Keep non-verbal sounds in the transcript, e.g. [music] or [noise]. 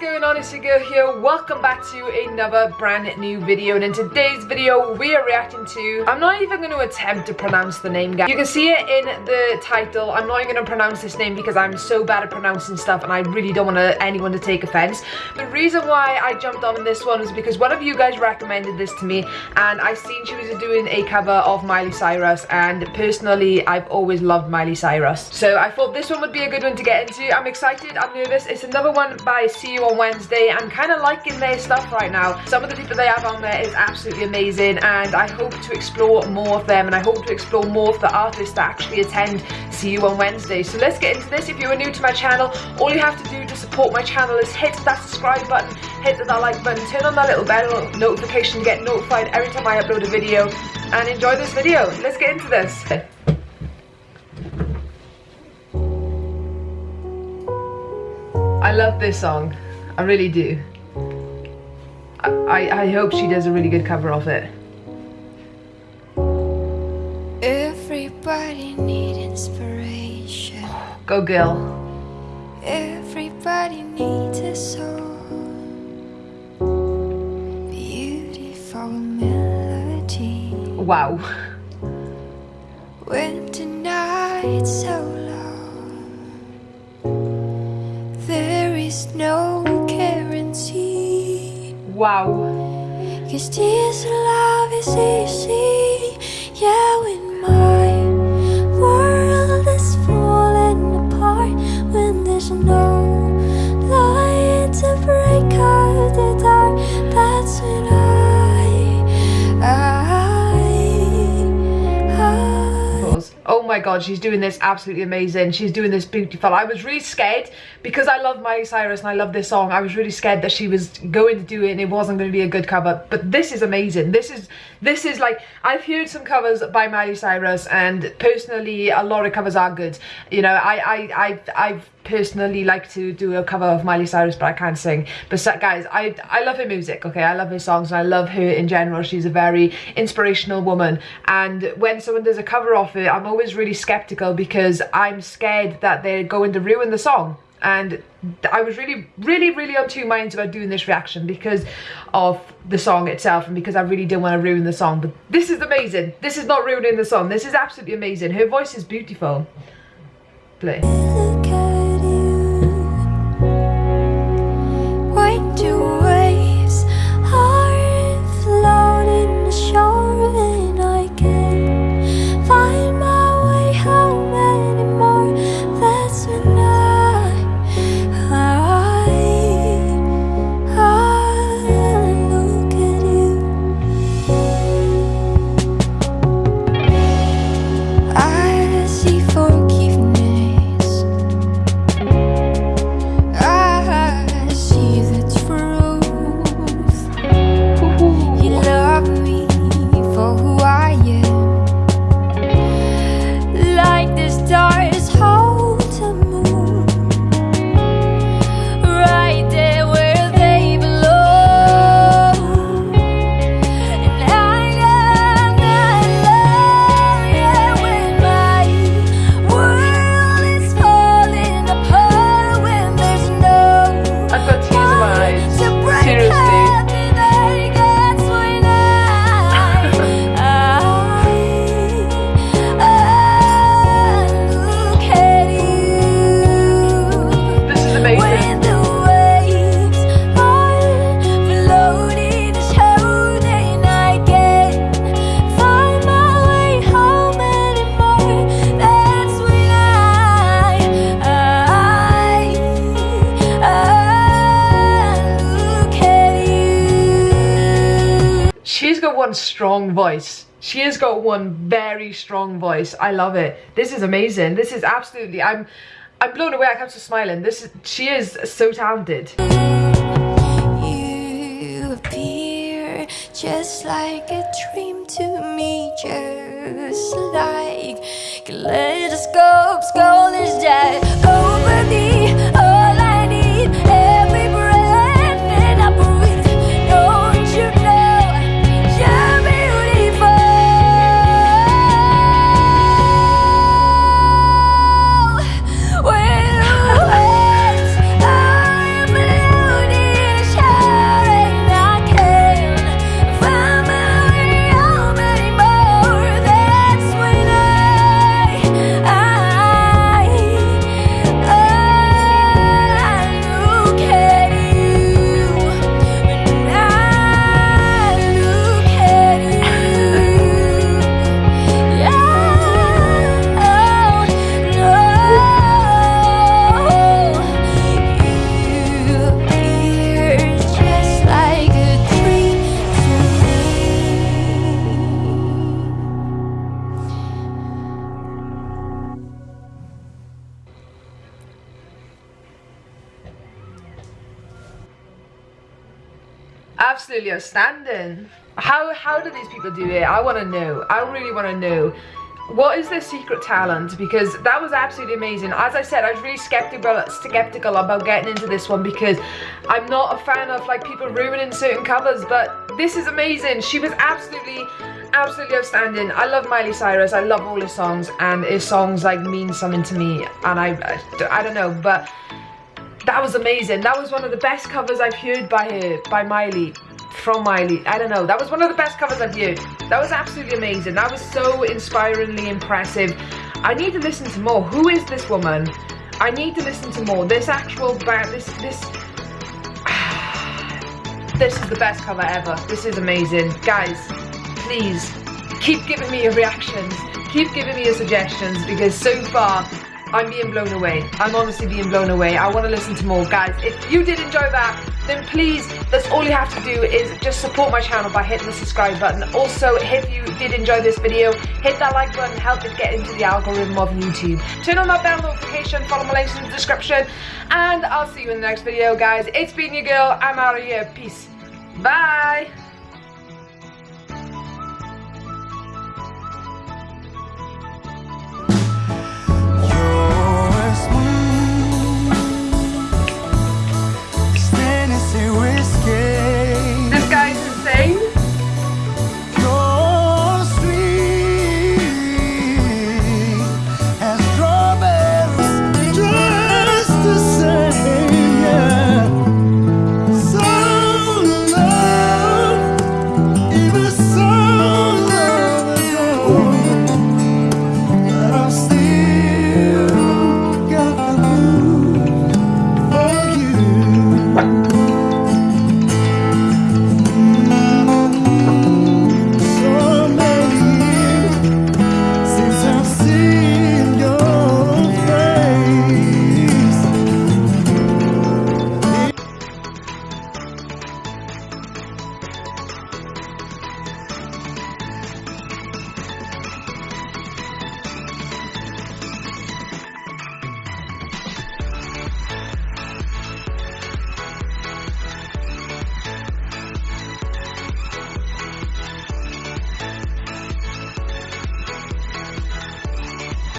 going on? It's your girl here. Welcome back to another brand new video. And in today's video, we are reacting to... I'm not even going to attempt to pronounce the name, guys. You can see it in the title. I'm not even going to pronounce this name because I'm so bad at pronouncing stuff and I really don't want anyone to take offense. The reason why I jumped on this one was because one of you guys recommended this to me and I seen she was doing a cover of Miley Cyrus and personally, I've always loved Miley Cyrus. So I thought this one would be a good one to get into. I'm excited. I'm nervous. It's another one by You on Wednesday. I'm kind of liking their stuff right now. Some of the people they have on there is absolutely amazing and I hope to explore more of them and I hope to explore more of the artists that actually attend See You on Wednesday. So let's get into this. If you are new to my channel, all you have to do to support my channel is hit that subscribe button, hit that like button, turn on that little bell notification to get notified every time I upload a video and enjoy this video. Let's get into this. I love this song. I really do. I, I hope she does a really good cover of it. Everybody need inspiration. Go girl. Everybody needs a song. Beautiful melody. Wow. Winter night so long, there is no. Wow. Cause this love is easy. Yeah, when my world is falling apart, when there's no god, she's doing this absolutely amazing. She's doing this beautiful. I was really scared because I love Miley Cyrus and I love this song. I was really scared that she was going to do it and it wasn't going to be a good cover. But this is amazing. This is this is like I've heard some covers by Miley Cyrus and personally a lot of covers are good. You know, I I I I've personally like to do a cover of Miley Cyrus but I can't sing. But guys I I love her music okay? I love her songs and I love her in general. She's a very inspirational woman. And when someone does a cover of it I'm always really skeptical because I'm scared that they're going to ruin the song. And I was really really really on two minds about doing this reaction because of the song itself and because I really didn't want to ruin the song. But this is amazing. This is not ruining the song. This is absolutely amazing. Her voice is beautiful. Play one strong voice. She has got one very strong voice. I love it. This is amazing. This is absolutely, I'm, I'm blown away. I can't stop smiling. This is, she is so talented. You appear just like a dream to me, just like kaleidoscopes, golden jet Absolutely outstanding. How how do these people do it? I want to know. I really want to know. What is their secret talent? Because that was absolutely amazing. As I said, I was really skeptical skeptical about getting into this one because I'm not a fan of like people ruining certain covers, but this is amazing. She was absolutely absolutely outstanding. I love Miley Cyrus. I love all his songs and his songs like mean something to me and I I, I don't know, but that was amazing. That was one of the best covers I've heard by her, by Miley from Miley. I don't know. That was one of the best covers I've heard. That was absolutely amazing. That was so inspiringly impressive. I need to listen to more. Who is this woman? I need to listen to more. This actual band, this, this, [sighs] this is the best cover ever. This is amazing. Guys, please, keep giving me your reactions. Keep giving me your suggestions because so far, I'm being blown away. I'm honestly being blown away. I want to listen to more. Guys, if you did enjoy that, then please, that's all you have to do is just support my channel by hitting the subscribe button. Also, if you did enjoy this video, hit that like button, help it get into the algorithm of YouTube. Turn on that bell notification, follow my links in the description, and I'll see you in the next video, guys. It's been your girl, I'm out of here. Peace. Bye.